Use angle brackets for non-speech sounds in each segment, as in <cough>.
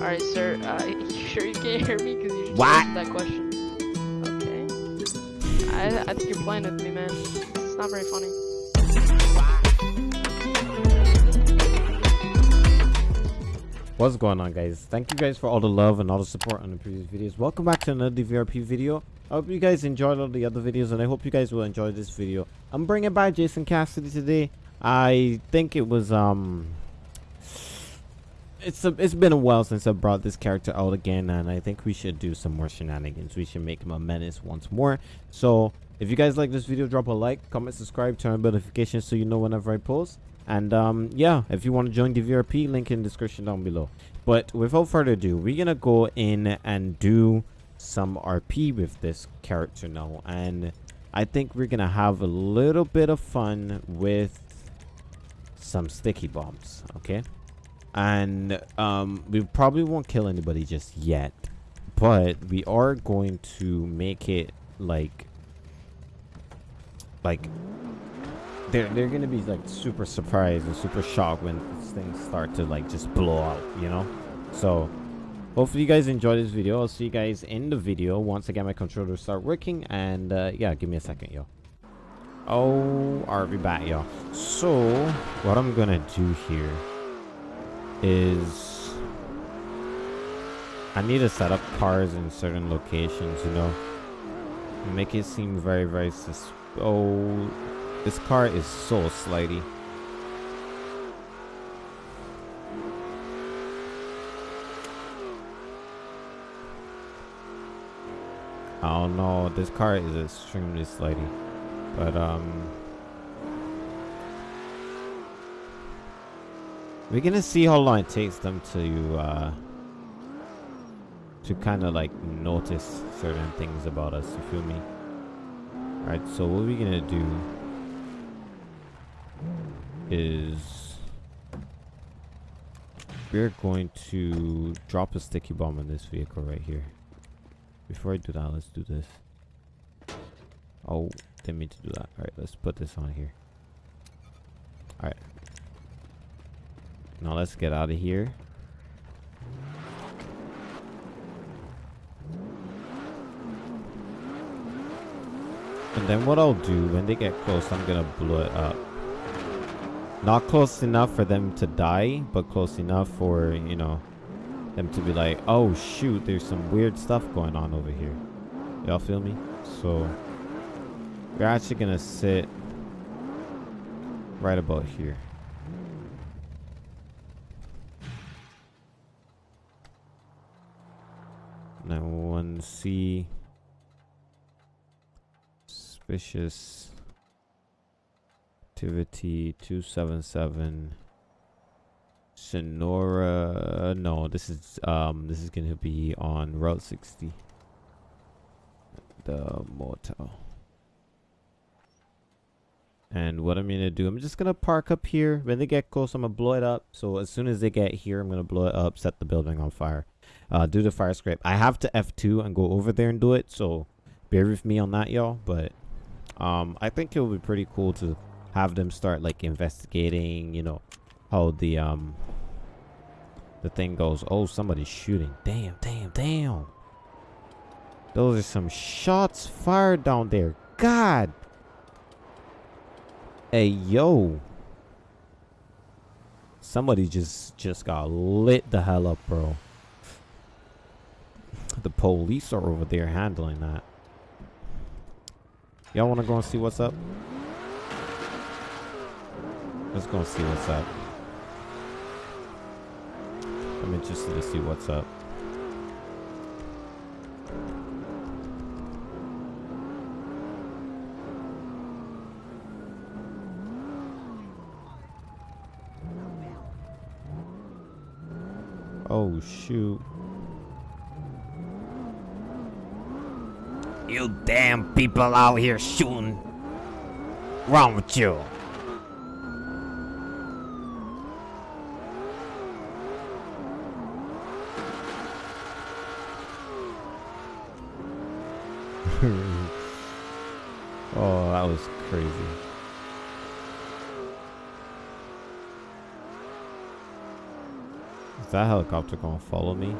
Alright, sir. Uh, <laughs> you sure you can't hear me? Because you just What? answered that question. Okay. I, I think you're playing with me, man. It's not very funny. What's going on guys? Thank you guys for all the love and all the support on the previous videos. Welcome back to another DVRP video. I hope you guys enjoyed all the other videos and I hope you guys will enjoy this video. I'm bringing back Jason Cassidy today. I think it was um it's a, it's been a while since I brought this character out again and I think we should do some more shenanigans. We should make him a menace once more. So if you guys like this video drop a like, comment, subscribe, turn on notifications so you know whenever I post. And um, yeah, if you want to join the VRP, link in the description down below. But without further ado, we're gonna go in and do some RP with this character now, and I think we're gonna have a little bit of fun with some sticky bombs. Okay, and um, we probably won't kill anybody just yet, but we are going to make it like like they're they're gonna be like super surprised and super shocked when things start to like just blow out you know? So hopefully you guys enjoy this video. I'll see you guys in the video. Once again my controller start working and uh, yeah give me a second yo. Oh are we back y'all so what i'm gonna do here is i need to set up cars in certain locations you know make it seem very very sus oh this car is so don't know. this car is extremely slidey. But um We're gonna see how long it takes them to uh to kinda like notice certain things about us, you feel me? Alright, so what we're gonna do is we're going to drop a sticky bomb in this vehicle right here. Before I do that, let's do this. Oh, didn't mean to do that. Alright, let's put this on here. Alright. Now let's get out of here. And then what I'll do when they get close, I'm gonna blow it up. Not close enough for them to die, but close enough for, you know, them to be like, oh shoot, there's some weird stuff going on over here. Y'all feel me? So, we're actually gonna sit right about here. Now one C. Suspicious activity 277 Sonora no this is um this is gonna be on Route 60 the motel. And what I'm gonna do I'm just gonna park up here. When they get close I'm gonna blow it up. So as soon as they get here I'm gonna blow it up set the building on fire uh, do the fire scrape. I have to F2 and go over there and do it so bear with me on that y'all. But um I think it would be pretty cool to have them start like investigating you know how the um the thing goes. Oh somebody's shooting. Damn damn damn. Those are some shots fired down there. God. Hey yo. Somebody just just got lit the hell up bro police are over there handling that y'all want to go and see what's up Let's go and see what's up. I'm interested to see what's up. Oh shoot. You damn people out here shooting. Wrong with you? <laughs> oh, that was crazy. Is that helicopter gonna follow me?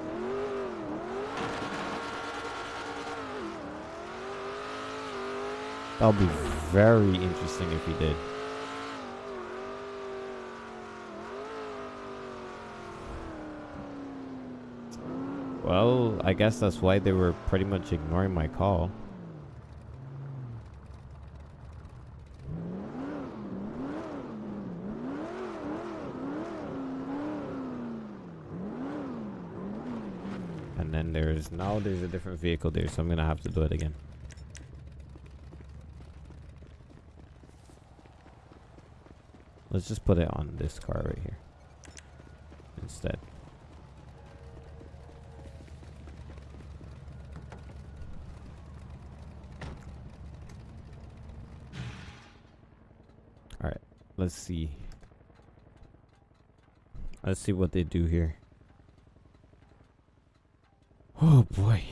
That would be very interesting if he did. Well, I guess that's why they were pretty much ignoring my call. And then there's now there's a different vehicle there, so I'm gonna have to do it again. Let's just put it on this car right here instead. Alright, let's see. Let's see what they do here. Oh boy.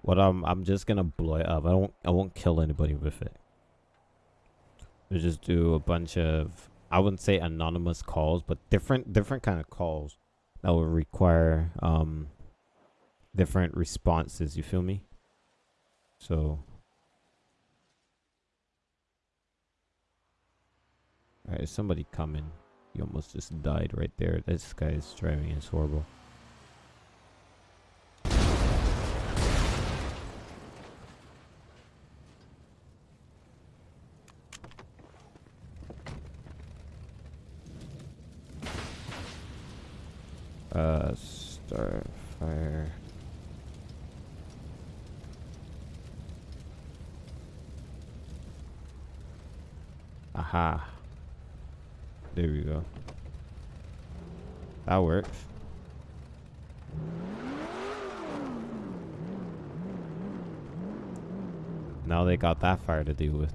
What I'm I'm just gonna blow it up. I don't I won't kill anybody with it. We just do a bunch of I wouldn't say anonymous calls, but different different kind of calls that would require um different responses, you feel me? So Alright, somebody coming? You almost just died right there. This guy is driving is horrible. Start fire. Aha. There we go. That works. Now they got that fire to deal with.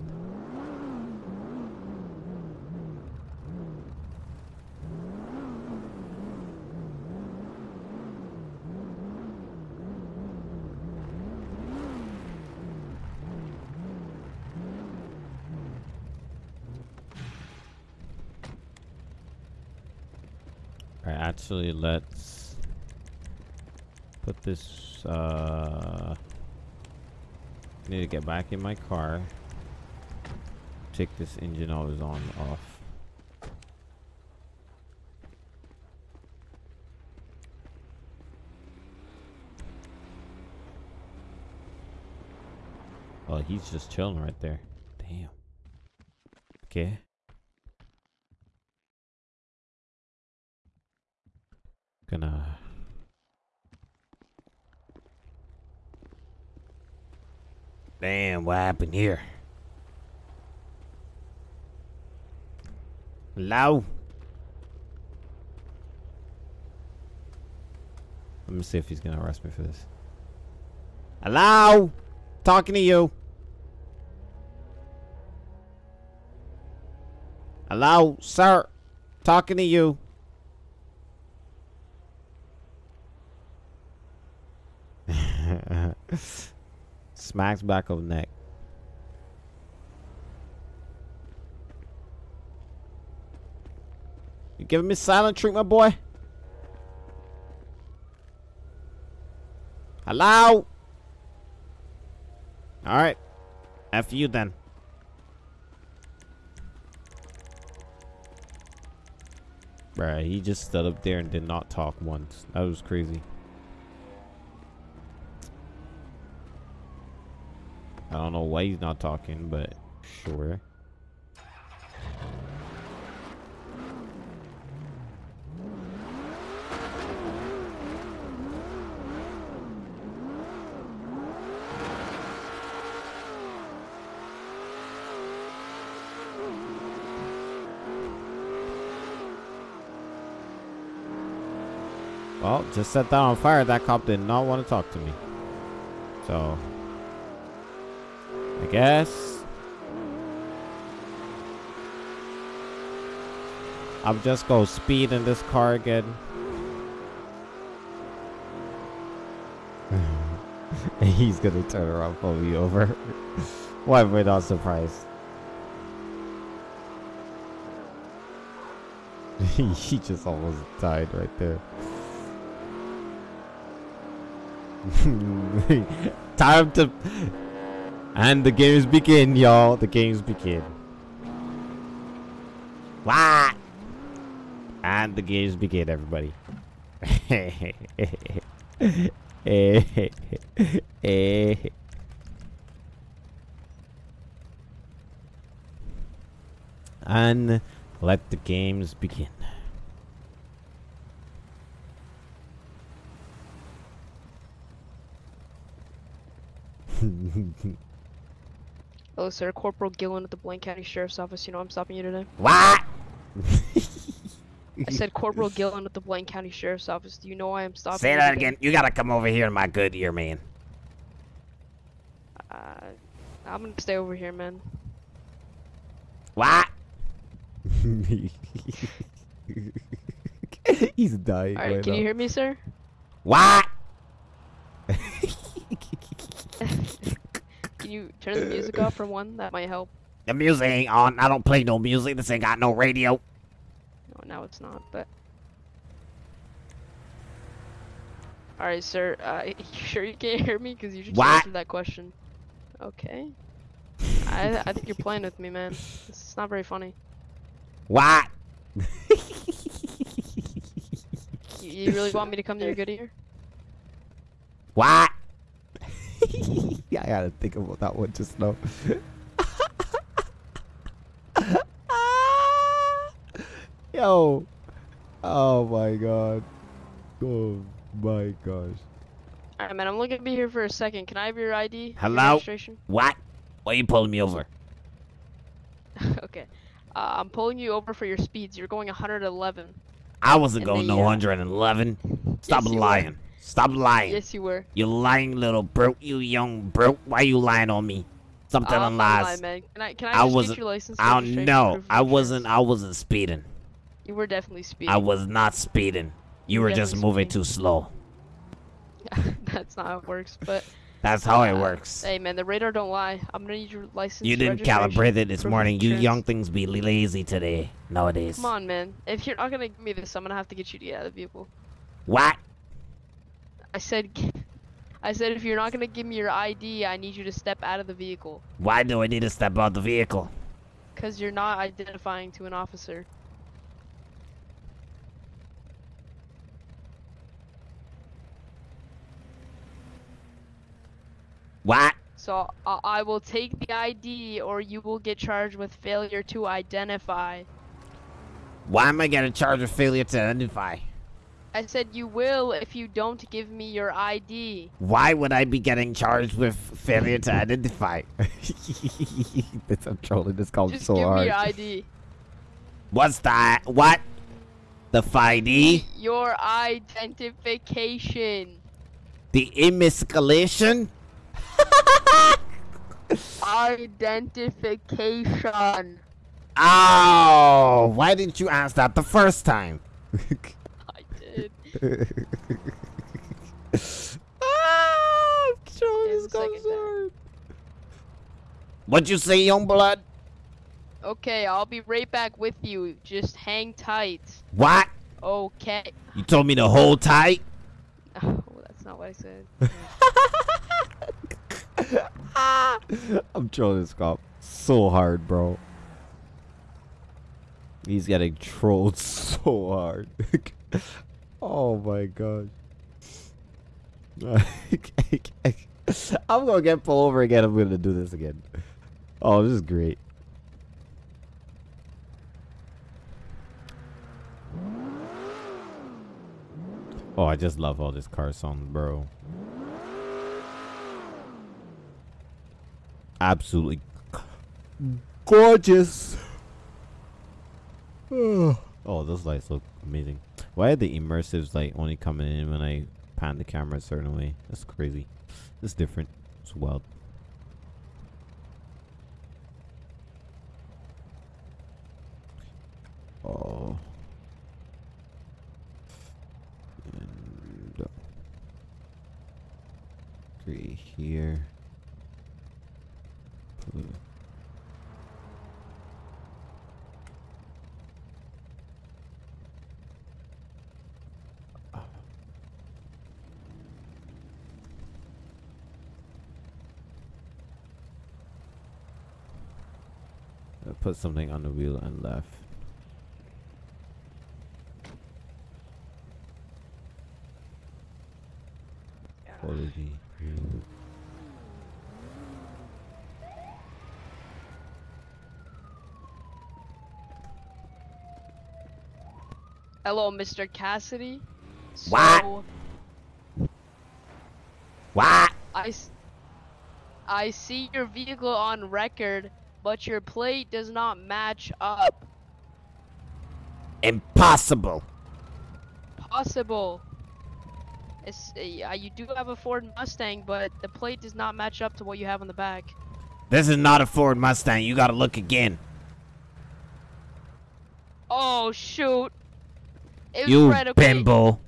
Alright, actually, let's put this, uh, I need to get back in my car. Take this engine always on, off. Oh, he's just chilling right there. Damn. Okay. Gonna. Damn, what happened here? Hello? Let me see if he's gonna arrest me for this. Hello? Talking to you. Hello, sir. Talking to you. <laughs> Smacks back of neck. You giving me silent treatment, boy? Hello? Alright. F you then. Bruh, he just stood up there and did not talk once. That was crazy. I don't know why he's not talking, but sure. Well, just set that on fire. That cop did not want to talk to me. So, I guess. I'll just go speed in this car again. <laughs> He's gonna turn around, pull me over. <laughs> Why am I not surprised? <laughs> he just almost died right there. Time to and the games begin, y'all. The games begin. What? And the games begin, everybody. and let the games begin. <laughs> Hello, sir. Corporal Gillen at the Blaine County Sheriff's Office. You know I'm stopping you today. What? I said Corporal Gillen at the Blaine County Sheriff's Office. Do you know why I'm stopping you? Say you that today? again. You gotta come over here, my good ear man. Uh, I'm gonna stay over here, man. What? <laughs> He's dying. Alright, right can now. you hear me, sir? What? Can you turn the music off for one? That might help. The music ain't on. I don't play no music. This ain't got no radio. No, now it's not, but. Alright, sir. Uh, <laughs> you sure you can't hear me? Because you should What? answer that question. Okay. I, I think you're playing with me, man. This is not very funny. What? You, you really want me to come to your good ear? What? <laughs> yeah, I gotta think about that one just now. <laughs> Yo. Oh my god. Oh my gosh. Alright, man. I'm looking gonna be here for a second. Can I have your ID? your Hello? registration? What? Why are you pulling me over? <laughs> okay. Uh, I'm pulling you over for your speeds. You're going 111. I wasn't And going no uh, 111. Stop Yes, lying. Stop lying. Yes, you were. You lying little broke. You young broke. Why you lying on me? Stop Uh, telling not lies. lying, man. Can I, can I, I wasn't- get your license? I proof of I wasn't. I wasn't speeding. You were definitely speeding. I was not speeding. You You were were just moving speeding. too slow. <laughs> That's not how it works, but. That's how it uh, works. Hey, man, the radar don't lie. I'm gonna need your license. You didn't calibrate it this morning. You young things be lazy today nowadays. Come on, man. If you're not gonna give me this, I'm gonna have to get you to get out of the vehicle. What? I said, <laughs> I said if you're not gonna give me your ID, I need you to step out of the vehicle. Why do I need to step out of the vehicle? Cause you're not identifying to an officer. What? So I I will take the ID, or you will get charged with failure to identify. Why am I getting charged with failure to identify? I said you will if you don't give me your ID. Why would I be getting charged with failure to identify? <laughs> this, I'm trolling this call Just so give hard. me your ID. What's that? What? The FID? Your identification. The emasculation? Identification. Oh, why didn't you ask that the first time? I did. ah, I'm trolling There's this a call second so time. hard. What'd you say, young blood? Okay, I'll be right back with you. Just hang tight. What? Okay. You told me to hold tight? <sighs> Oh, that's not what I said. <laughs> I'm trolling this cop so hard, bro. He's getting trolled <laughs> so hard. <laughs> oh my god. <laughs> I'm gonna get pulled over again. I'm gonna do this again. Oh, this is great. Oh, I just love all this car song, bro. Absolutely gorgeous. <sighs> oh, those lights look amazing. Why are the immersives like only coming in when I pan the camera a certain way? That's crazy. It's different. It's wild. Oh. And uh, three here. Put something on the wheel and left. Hello, Mr. Cassidy. What? So, What? I, s- I see your vehicle on record, but your plate does not match up. Impossible. Possible. It's, uh, you do have a Ford Mustang, but the plate does not match up to what you have on the back. This is not a Ford Mustang. You gotta look again. Oh shoot! It You right, okay. bimbo.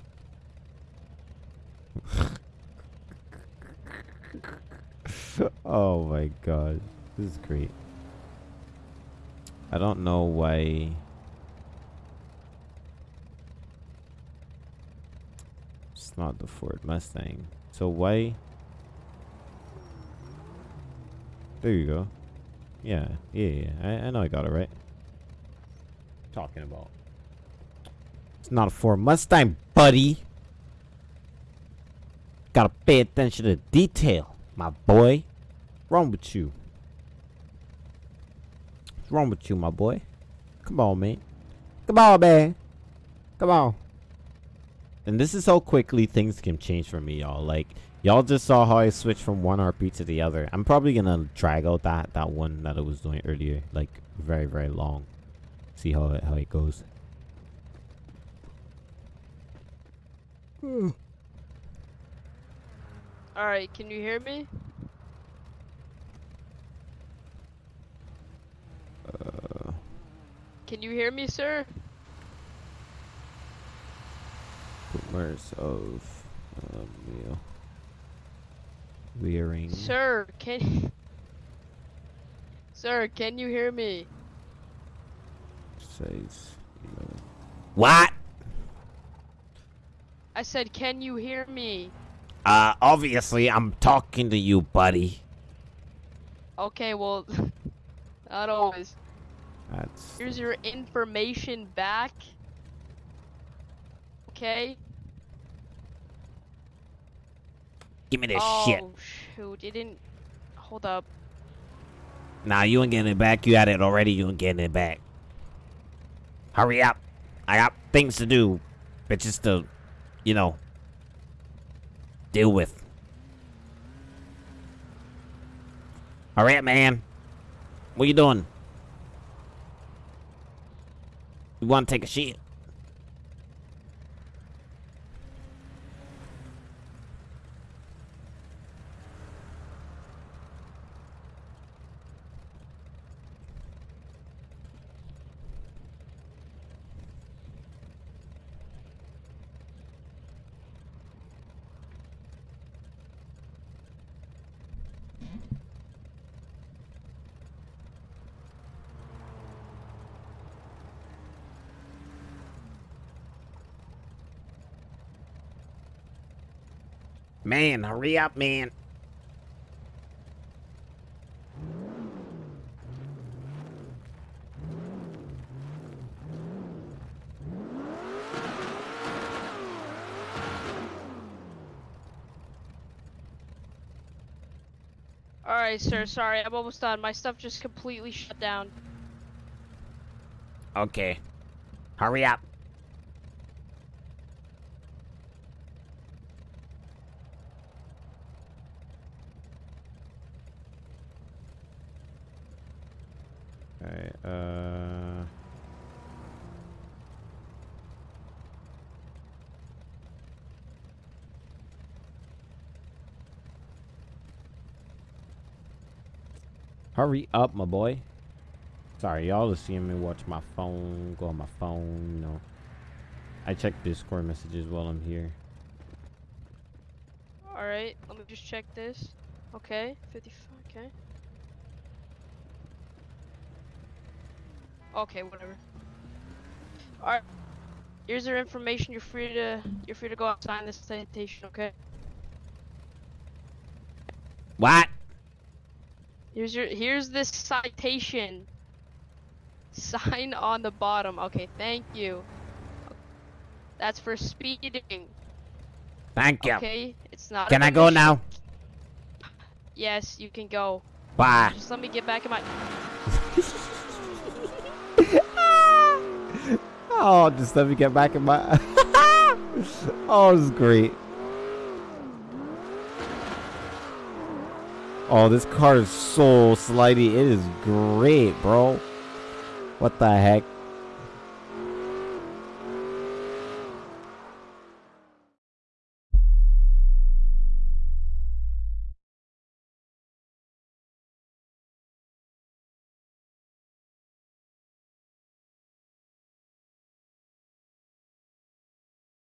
oh my god. This is great. I don't know why. It's not the Ford Mustang. So why? There you go. Yeah, yeah, yeah. I, I know I got it right. Talking about. It's not a Ford Mustang, buddy. Gotta pay attention to detail, my boy. Wrong with you? What's wrong with you, my boy? Come on, man. Come on, man. Come on. And this is how quickly things can change for me, y'all. Like, y'all just saw how I switched from one RP to the other. I'm probably gonna drag out that that one that I was doing earlier, like very very long. See how it, how it goes. Alright, can you hear me? Uh, Can you hear me, sir? boomers of um, wheel. Wearing. Sir, can <laughs> Sir, can you hear me? Says. You know, What? I said, can you hear me? Uh, obviously, I'm talking to you, buddy. Okay, well, <laughs> not always. that's. Here's your information back. Okay? Give me this oh, shit. shoot, it didn't. Hold up. Nah, you ain't getting it back. You had it already. You ain't getting it back. Hurry up. I got things to do. Bitches to, you know, deal with. Alright, man. What you doing? You want to take a shit? Man, hurry up, man. Alright, sir, sorry, I'm almost done. My stuff just completely shut down. Okay. Hurry up. Alright, uh. Hurry up, my boy. Sorry, y'all are seeing me watch my phone, go on my phone, you know. I check Discord messages while I'm here. Alright, let me just check this. Okay, 55, okay. Okay, whatever. Alright. Here's your information, you're free to you're free to go out and sign this citation, okay? What? Here's your here's this citation. Sign on the bottom. Okay, thank you. That's for speeding. Thank you. Okay, it's not. Can I go now? Yes, you can go. Bye. Just let me get back in my. <laughs> Oh, just let me get back in my. <laughs> oh, this is great. Oh, this car is so slidey. It is great, bro. What the heck?